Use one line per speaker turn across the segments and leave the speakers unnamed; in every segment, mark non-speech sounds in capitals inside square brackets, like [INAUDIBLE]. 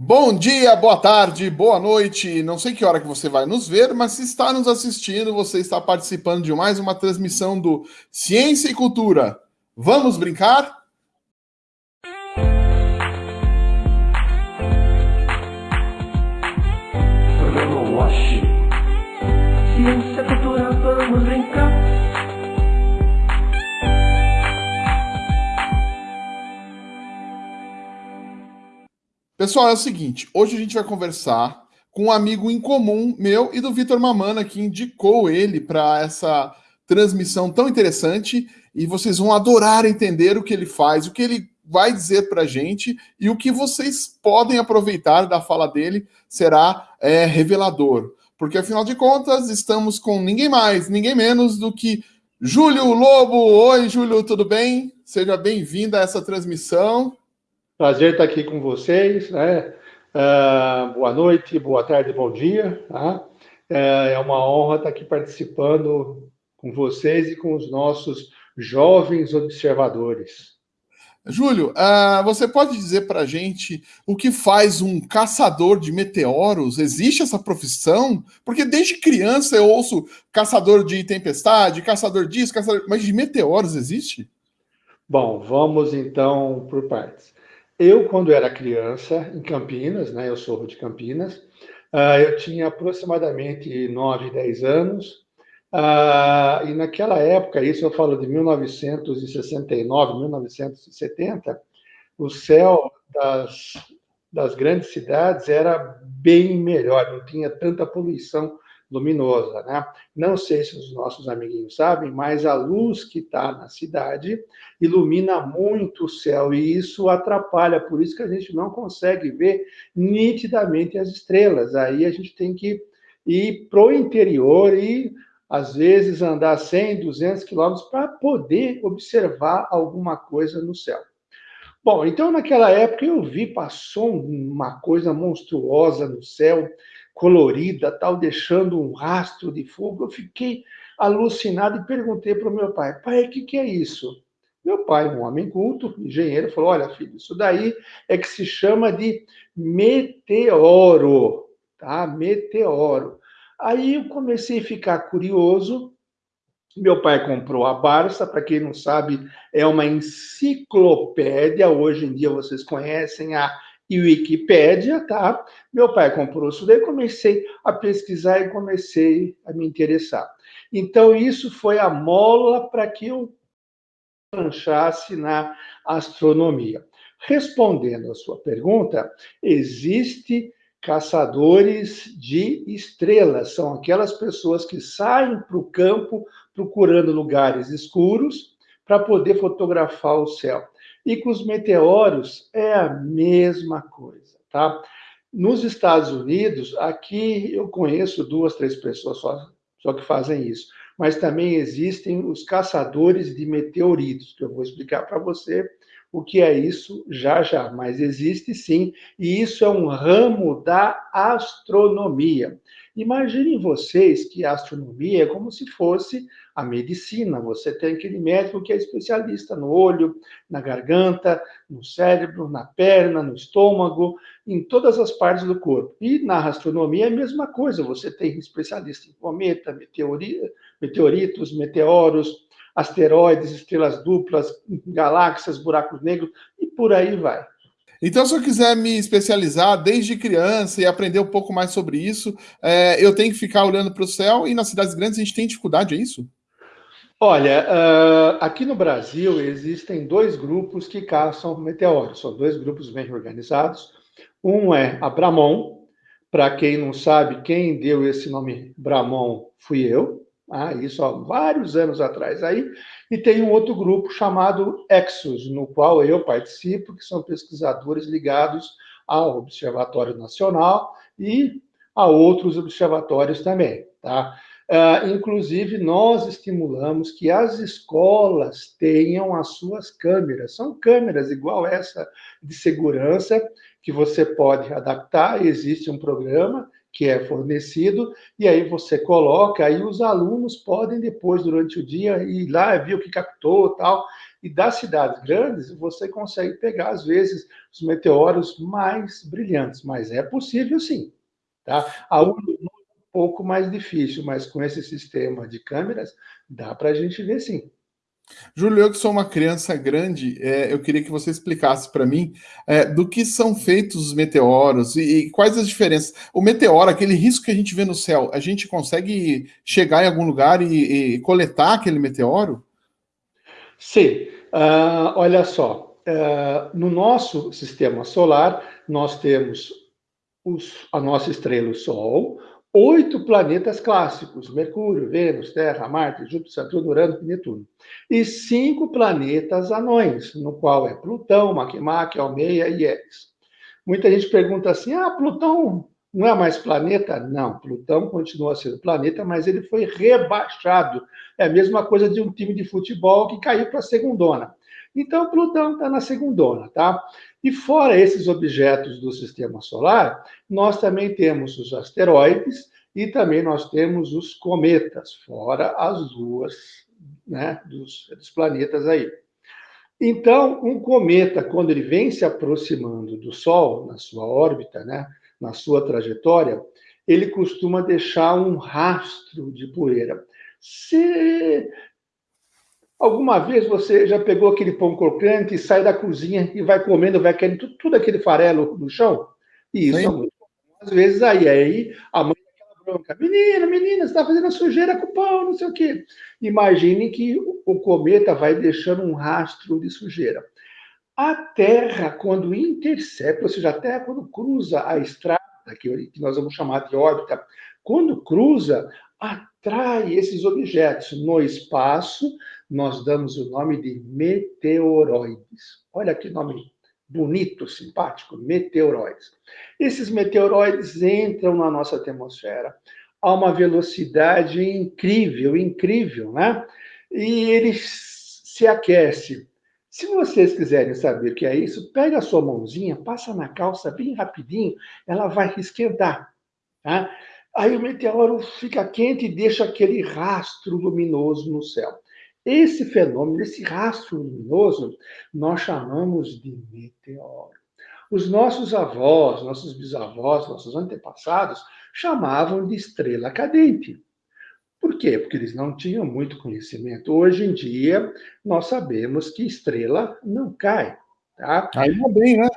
Bom dia, boa tarde, boa noite. Não sei que hora que você vai nos ver, mas se está nos assistindo, você está participando de mais uma transmissão do Ciência e Cultura. Vamos brincar? Pessoal, é o seguinte, hoje a gente vai conversar com um amigo em comum meu e do Vitor Mamana, que indicou ele para essa transmissão tão interessante, e vocês vão adorar entender o que ele faz, o que ele vai dizer para a gente e o que vocês podem aproveitar da fala dele será é, revelador. Porque, afinal de contas, estamos com ninguém mais, ninguém menos do que Júlio Lobo. Oi, Júlio, tudo bem? Seja bem-vindo a essa transmissão.
Prazer estar aqui com vocês, né? Uh, boa noite, boa tarde, bom dia. Tá? Uh, é uma honra estar aqui participando com vocês e com os nossos jovens observadores.
Júlio, uh, você pode dizer para a gente o que faz um caçador de meteoros? Existe essa profissão? Porque desde criança eu ouço caçador de tempestade, caçador disso, caçador... mas de meteoros existe?
Bom, vamos então por partes. Eu, quando era criança, em Campinas, né, eu sou de Campinas, uh, eu tinha aproximadamente 9, 10 anos, uh, e naquela época, isso eu falo de 1969, 1970, o céu das, das grandes cidades era bem melhor, não tinha tanta poluição luminosa, né? Não sei se os nossos amiguinhos sabem, mas a luz que está na cidade ilumina muito o céu e isso atrapalha, por isso que a gente não consegue ver nitidamente as estrelas. Aí a gente tem que ir para o interior e às vezes andar 100, 200 quilômetros para poder observar alguma coisa no céu. Bom, então naquela época eu vi, passou uma coisa monstruosa no céu, colorida, tal, deixando um rastro de fogo. Eu fiquei alucinado e perguntei para o meu pai: pai, o que, que é isso? Meu pai, um homem culto, engenheiro, falou: olha, filho, isso daí é que se chama de meteoro, tá? Meteoro. Aí eu comecei a ficar curioso. Meu pai comprou a Barça, para quem não sabe, é uma enciclopédia. Hoje em dia vocês conhecem a e Wikipédia, tá? Meu pai comprou isso daí, comecei a pesquisar e comecei a me interessar. Então, isso foi a mola para que eu lanchasse na astronomia. Respondendo a sua pergunta, existe caçadores de estrelas, são aquelas pessoas que saem para o campo procurando lugares escuros para poder fotografar o céu. E com os meteoros é a mesma coisa, tá? Nos Estados Unidos, aqui eu conheço duas, três pessoas só, só que fazem isso. Mas também existem os caçadores de meteoritos, que eu vou explicar para você o que é isso já já. Mas existe sim, e isso é um ramo da astronomia. Imaginem vocês que a astronomia é como se fosse a medicina. Você tem aquele médico que é especialista no olho, na garganta, no cérebro, na perna, no estômago, em todas as partes do corpo. E na astronomia é a mesma coisa. Você tem especialista em cometa, meteoritos, meteoros, asteroides, estrelas duplas, galáxias, buracos negros e por aí vai.
Então, se eu quiser me especializar desde criança e aprender um pouco mais sobre isso, é, eu tenho que ficar olhando para o céu e nas cidades grandes a gente tem dificuldade, é isso?
Olha, uh, aqui no Brasil existem dois grupos que caçam meteoros, são dois grupos bem organizados. Um é a Bramon, para quem não sabe, quem deu esse nome Bramon fui eu, ah, isso há vários anos atrás aí, e tem um outro grupo chamado Exos, no qual eu participo, que são pesquisadores ligados ao Observatório Nacional e a outros observatórios também, tá? Uh, inclusive, nós estimulamos que as escolas tenham as suas câmeras. São câmeras igual essa de segurança que você pode adaptar. Existe um programa que é fornecido, e aí você coloca, aí os alunos podem depois, durante o dia, ir lá, ver o que captou tal. E das cidades grandes, você consegue pegar, às vezes, os meteoros mais brilhantes, mas é possível sim. Tá? A é um pouco mais difícil, mas com esse sistema de câmeras, dá para a gente ver sim.
Júlio, eu que sou uma criança grande, é, eu queria que você explicasse para mim é, do que são feitos os meteoros e, e, quais as diferenças. O meteoro, aquele risco que a gente vê no céu, a gente consegue chegar em algum lugar e, e coletar aquele meteoro?
Sim. Uh, olha só, uh, no nosso sistema solar, nós temos os, a nossa estrela, o Sol, oito planetas clássicos: Mercúrio, Vênus, Terra, Marte, Júpiter, Saturno, Urano e Netuno. E cinco planetas anões, no qual é Plutão, Makemake, Almeia e Eris. Muita gente pergunta assim: ah, Plutão não é mais planeta? Não, Plutão continua sendo planeta, mas ele foi rebaixado. É a mesma coisa de um time de futebol que caiu para a segundona. Então, Plutão está na segundona, tá? E fora esses objetos do sistema solar, nós também temos os asteroides e também nós temos os cometas, fora as luas né, dos, dos planetas aí. Então, um cometa, quando ele vem se aproximando do Sol, na sua órbita, né, na sua trajetória, ele costuma deixar um rastro de poeira. Se Alguma vez você já pegou aquele pão crocante sai da cozinha e vai comendo, vai querendo tudo, tudo aquele farelo no chão? E isso Sim. é muito às vezes aí. Aí a mãe daquela bronca, menina, menina, você está fazendo sujeira com o pão, não sei o quê. Imagine que o cometa vai deixando um rastro de sujeira. A Terra, quando intercepta, ou seja, a Terra, quando cruza a estrada, que nós vamos chamar de órbita, quando cruza, atrai esses objetos no espaço, nós damos o nome de meteoroides. Olha que nome bonito, simpático, meteoroides. Esses meteoroides entram na nossa atmosfera a uma velocidade incrível, incrível, né? E eles se aquecem. Se vocês quiserem saber o que é isso, pega a sua mãozinha, passa na calça bem rapidinho, ela vai esquentar, tá? Aí o meteoro fica quente e deixa aquele rastro luminoso no céu. Esse fenômeno, esse rastro luminoso, nós chamamos de meteoro. Os nossos avós, nossos bisavós, nossos antepassados chamavam de estrela cadente. Por quê? Porque eles não tinham muito conhecimento. Hoje em dia, nós sabemos que estrela não cai. Tá?
Ainda bem, né?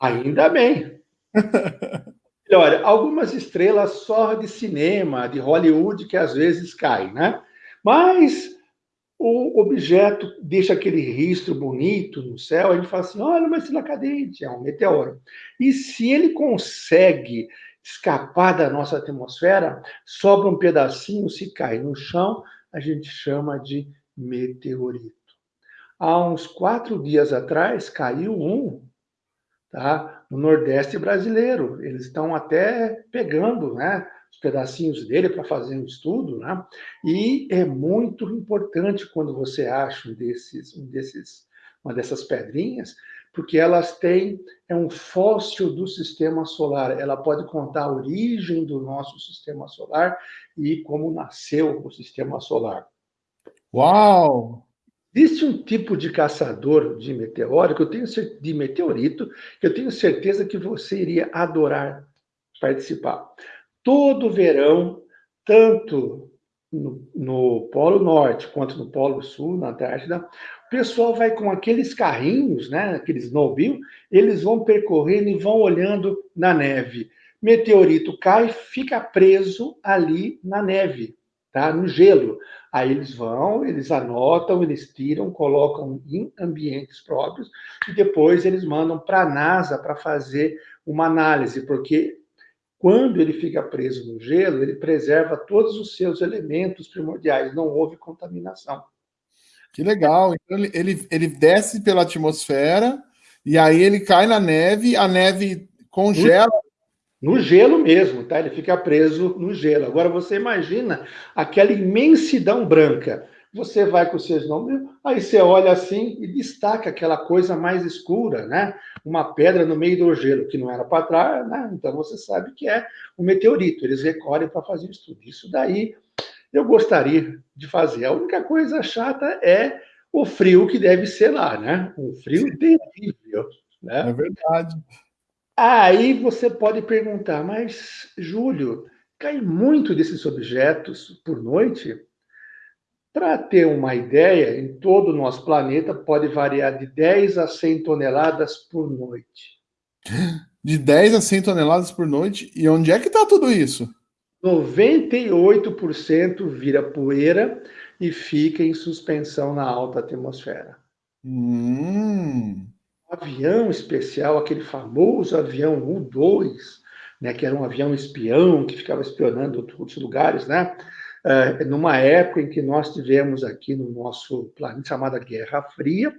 Ainda bem. [LAUGHS] Olha, algumas estrelas só de cinema, de Hollywood, que às vezes caem, né? Mas o objeto deixa aquele risco bonito no céu, a gente fala assim, olha uma estrela cadente, é um meteoro. E se ele consegue escapar da nossa atmosfera, sobra um pedacinho, se cai no chão, a gente chama de meteorito. Há uns quatro dias atrás, caiu um tá? no Nordeste brasileiro. Eles estão até pegando né, os pedacinhos dele para fazer um estudo, né? e é muito importante quando você acha um desses, um desses, uma dessas pedrinhas, porque elas têm é um fóssil do sistema solar. Ela pode contar a origem do nosso sistema solar e como nasceu o sistema solar.
Uau!
Existe um tipo de caçador de meteoro que eu tenho de meteorito que eu tenho certeza que você iria adorar participar. Todo verão, tanto no, no Polo Norte quanto no Polo Sul, na Antártida, o pessoal vai com aqueles carrinhos, né, aqueles snowmobile, eles vão percorrendo e vão olhando na neve. Meteorito cai, fica preso ali na neve, tá? No gelo. Aí eles vão, eles anotam, eles tiram, colocam em ambientes próprios e depois eles mandam para a NASA para fazer uma análise, porque quando ele fica preso no gelo, ele preserva todos os seus elementos primordiais, não houve contaminação.
Que legal. Então ele, ele, ele desce pela atmosfera e aí ele cai na neve, a neve congela
no gelo mesmo, tá? Ele fica preso no gelo. Agora você imagina aquela imensidão branca. Você vai com seus nomes, aí você olha assim e destaca aquela coisa mais escura, né? Uma pedra no meio do gelo, que não era para trás, né? Então você sabe que é um meteorito. Eles recolhem para fazer o estudo. Isso daí eu gostaria de fazer. A única coisa chata é o frio que deve ser lá, né? Um frio terrível. Né?
É verdade.
Aí você pode perguntar, mas, Júlio, cai muito desses objetos por noite? Para ter uma ideia, em todo o nosso planeta pode variar de 10 a 100 toneladas por noite. [GASPS]
De 10 a 100 toneladas por noite? E onde é que está tudo isso?
98% vira poeira e fica em suspensão na alta atmosfera.
Hum.
Avião especial, aquele famoso avião U-2, né, que era um avião espião que ficava espionando outros lugares, né? Uh, numa época em que nós tivemos aqui no nosso planeta chamada Guerra Fria,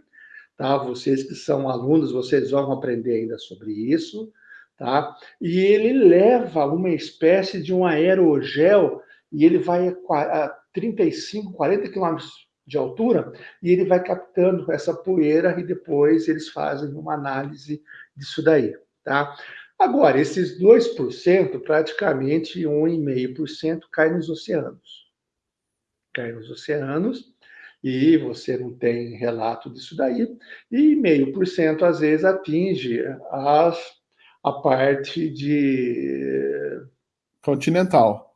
tá? Vocês que são alunos, vocês vão aprender ainda sobre isso, tá? E ele leva uma espécie de um aerogel e ele vai a 35, 40 quilômetros de altura e ele vai captando essa poeira e depois eles fazem uma análise disso daí, tá? Agora, esses 2%, praticamente 1,5% cai nos oceanos. Cai nos oceanos e você não tem relato disso daí. E meio por cento, às vezes, atinge as, a parte de...
Continental.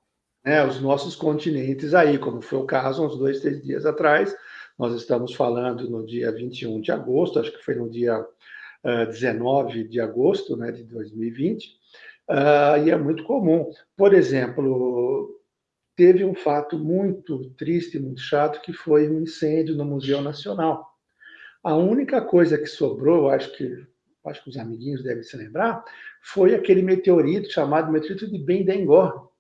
Né, os nossos continentes aí, como foi o caso uns dois, três dias atrás. Nós estamos falando no dia 21 de agosto, acho que foi no dia 19 de agosto né, de 2020, uh, e é muito comum. Por exemplo, teve um fato muito triste, muito chato, que foi um incêndio no Museu Nacional. A única coisa que sobrou, acho que, acho que os amiguinhos devem se lembrar, foi aquele meteorito chamado meteorito de Bendengor,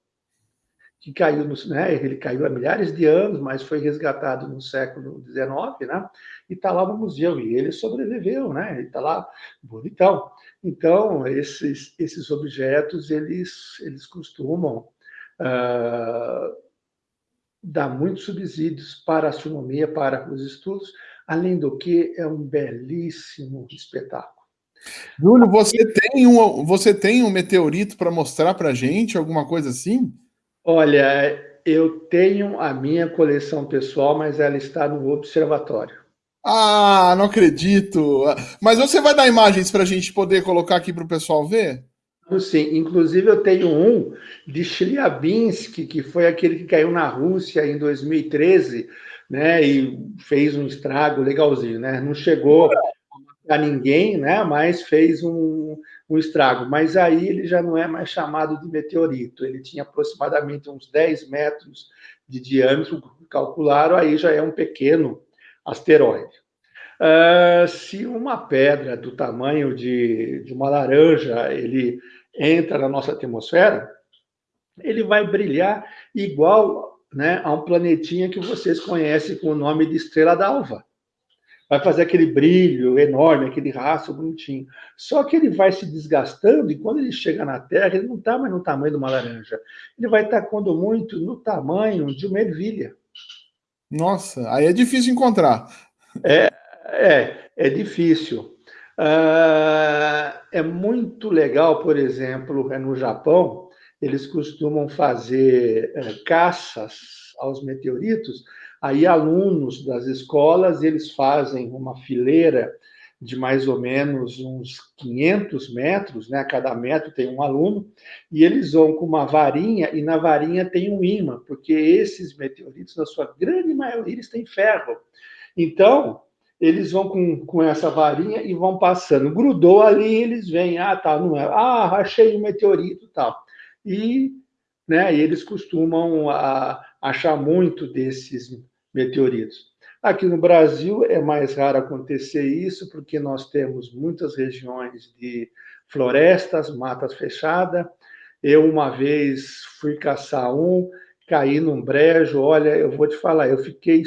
que caiu, no, né, ele caiu há milhares de anos, mas foi resgatado no século XIX, né, e está lá no museu, e ele sobreviveu, né, ele está lá bonitão. Então, esses, esses objetos, eles, eles costumam uh, dar muitos subsídios para a astronomia, para os estudos, além do que é um belíssimo espetáculo.
Júlio, você tem um, você tem um meteorito para mostrar para gente, alguma coisa assim?
Olha, eu tenho a minha coleção pessoal, mas ela está no observatório.
Ah, não acredito! Mas você vai dar imagens para a gente poder colocar aqui para o pessoal ver?
Sim, inclusive eu tenho um de Chelyabinsk, que foi aquele que caiu na Rússia em 2013, né, e fez um estrago legalzinho, né? Não chegou a ninguém, né, mas fez um, um estrago. Mas aí ele já não é mais chamado de meteorito, ele tinha aproximadamente uns 10 metros de diâmetro, calcularam, aí já é um pequeno asteroide. Uh, se uma pedra do tamanho de, de uma laranja ele entra na nossa atmosfera, ele vai brilhar igual né, a um planetinha que vocês conhecem com o nome de estrela d'alva vai fazer aquele brilho enorme, aquele rastro bonitinho. Só que ele vai se desgastando e quando ele chega na Terra, ele não está mais no tamanho de uma laranja. Ele vai estar, quando muito, no tamanho de uma ervilha.
Nossa, aí é difícil encontrar.
É, é, é difícil. Uh, é muito legal, por exemplo, é no Japão, eles costumam fazer uh, caças aos meteoritos Aí alunos das escolas, eles fazem uma fileira de mais ou menos uns 500 metros, né? Cada metro tem um aluno, e eles vão com uma varinha, e na varinha tem um imã, porque esses meteoritos, na sua grande maioria, eles têm ferro. Então, eles vão com, com essa varinha e vão passando. Grudou ali, eles vêm, ah, tá, não é, ah, achei um meteorito tal. E, né, eles costumam a, ah, achar muito desses meteoritos. Aqui no Brasil é mais raro acontecer isso, porque nós temos muitas regiões de florestas, matas fechadas. Eu, uma vez, fui caçar um, caí num brejo. Olha, eu vou te falar, eu fiquei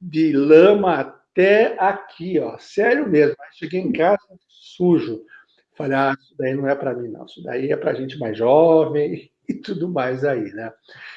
de lama até aqui, ó. Sério mesmo. Cheguei em casa sujo. Falei, ah, isso daí não é para mim, não. Isso daí é para gente mais jovem [LAUGHS] e tudo mais aí, né?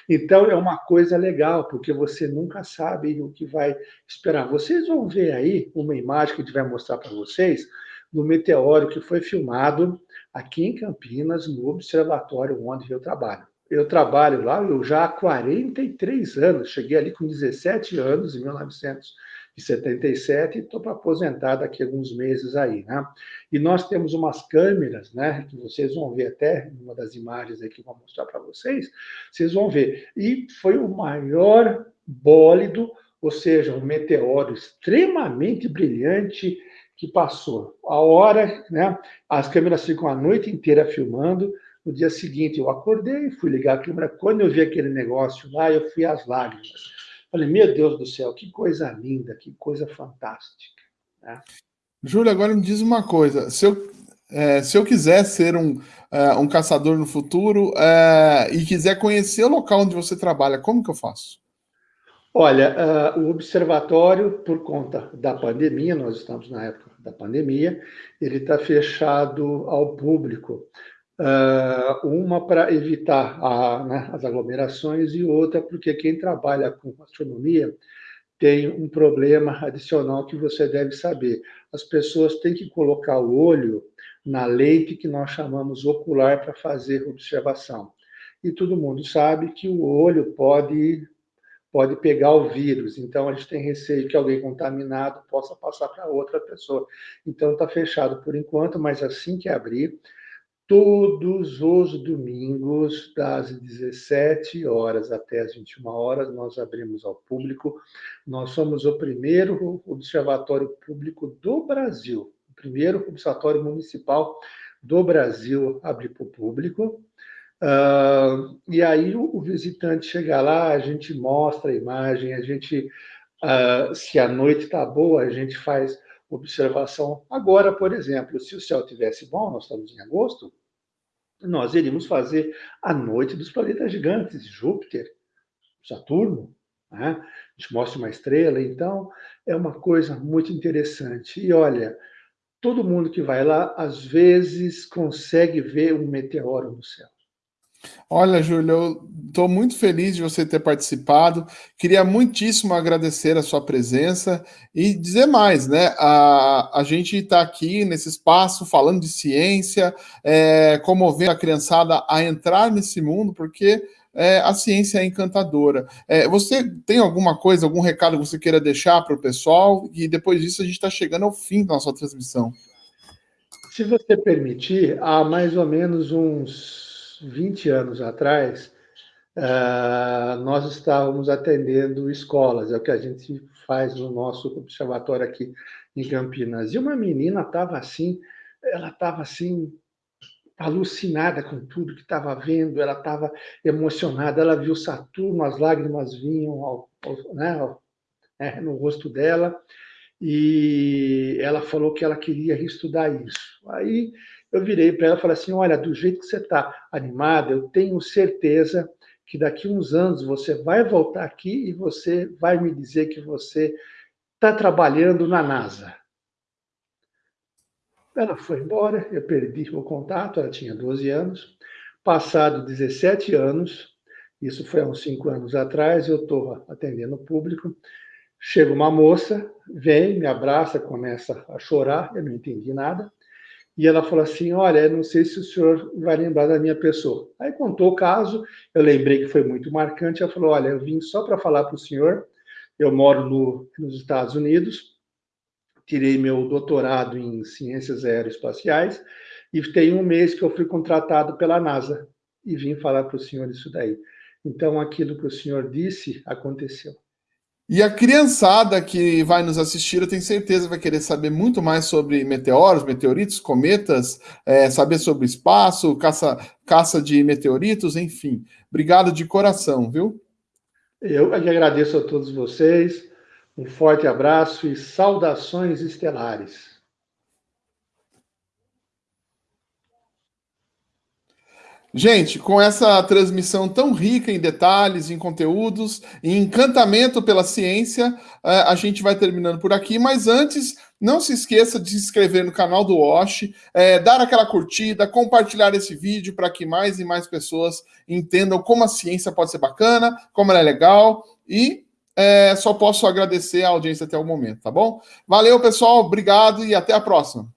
Então é uma coisa legal, porque você nunca sabe o que vai esperar. Vocês vão ver aí uma imagem que a gente vai mostrar para vocês do meteoro que foi filmado aqui em Campinas, no observatório onde eu trabalho. Eu trabalho lá eu já há 43 anos, cheguei ali com 17 anos, em 1900 de 77 e estou para aposentar daqui a alguns meses aí, né? E nós temos umas câmeras, né, que vocês vão ver até uma das imagens aqui que eu vou mostrar para vocês, vocês vão ver. E foi o maior bólido, ou seja, um meteoro extremamente brilhante que passou. A hora, né, as câmeras ficam a noite inteira filmando, no dia seguinte eu acordei, fui ligar a câmera, quando eu vi aquele negócio lá, eu fui às lágrimas Falei, meu Deus do céu, que coisa linda, que coisa fantástica. Né?
Júlio, agora me diz uma coisa. Se eu, é, se eu quiser ser um, é, um caçador no futuro é, e quiser conhecer o local onde você trabalha, como que eu faço?
Olha, uh, o observatório, por conta da pandemia, nós estamos na época da pandemia, ele está fechado ao público. Uh, uma para evitar a, né, as aglomerações e outra porque quem trabalha com astronomia tem um problema adicional que você deve saber. As pessoas têm que colocar o olho na lente que nós chamamos ocular para fazer observação. E todo mundo sabe que o olho pode pode pegar o vírus. Então a gente tem receio que alguém contaminado possa passar para outra pessoa. Então está fechado por enquanto, mas assim que abrir, Todos os domingos, das 17 horas até as 21 horas, nós abrimos ao público. Nós somos o primeiro observatório público do Brasil, o primeiro observatório municipal do Brasil a abrir para o público. Uh, e aí o, visitante chega lá, a gente mostra a imagem, a gente, uh, se a noite está boa, a gente faz observação. Agora, por exemplo, se o céu tivesse bom, nós estamos em agosto, nós iríamos fazer a noite dos planetas gigantes, Júpiter, Saturno, né? a gente mostra uma estrela, então é uma coisa muito interessante. E olha, todo mundo que vai lá, às vezes, consegue ver um meteoro no céu.
Olha, Júlio, eu estou muito feliz de você ter participado. Queria muitíssimo agradecer a sua presença e dizer mais, né? A, a gente está aqui nesse espaço falando de ciência, é, comovendo a criançada a entrar nesse mundo, porque é, a ciência é encantadora. É, você tem alguma coisa, algum recado que você queira deixar para o pessoal? E depois disso a gente está chegando ao fim da nossa transmissão.
Se você permitir, há mais ou menos uns 20 anos atrás, uh, nós estávamos atendendo escolas, é o que a gente faz no nosso observatório aqui em Campinas. E uma menina estava assim, ela estava assim, alucinada com tudo que estava vendo, ela estava emocionada, ela viu Saturno, as lágrimas vinham ao, ao, né, ao, é, no rosto dela, e ela falou que ela queria estudar isso. Aí eu virei para ela e falei assim: olha, do jeito que você está animada, eu tenho certeza que daqui uns anos você vai voltar aqui e você vai me dizer que você está trabalhando na NASA. Ela foi embora, eu perdi o contato, ela tinha 12 anos. Passado 17 anos, isso foi há uns 5 anos atrás, eu estou atendendo o público. Chega uma moça, vem, me abraça, começa a chorar, eu não entendi nada. E ela falou assim: Olha, não sei se o senhor vai lembrar da minha pessoa. Aí contou o caso, eu lembrei que foi muito marcante. Ela falou: Olha, eu vim só para falar para o senhor. Eu moro no, nos Estados Unidos, tirei meu doutorado em ciências aeroespaciais e tem um mês que eu fui contratado pela NASA e vim falar para o senhor isso daí. Então, aquilo que o senhor disse aconteceu.
E a criançada que vai nos assistir, eu tenho certeza, vai querer saber muito mais sobre meteoros, meteoritos, cometas, é, saber sobre espaço, caça, caça de meteoritos, enfim. Obrigado de coração, viu?
Eu que agradeço a todos vocês. Um forte abraço e saudações estelares.
Gente, com essa transmissão tão rica em detalhes, em conteúdos, em encantamento pela ciência, é, a gente vai terminando por aqui. Mas antes, não se esqueça de se inscrever no canal do Wash, é, dar aquela curtida, compartilhar esse vídeo para que mais e mais pessoas entendam como a ciência pode ser bacana, como ela é legal e é, só posso agradecer a audiência até o momento, tá bom? Valeu, pessoal, obrigado e até a próxima.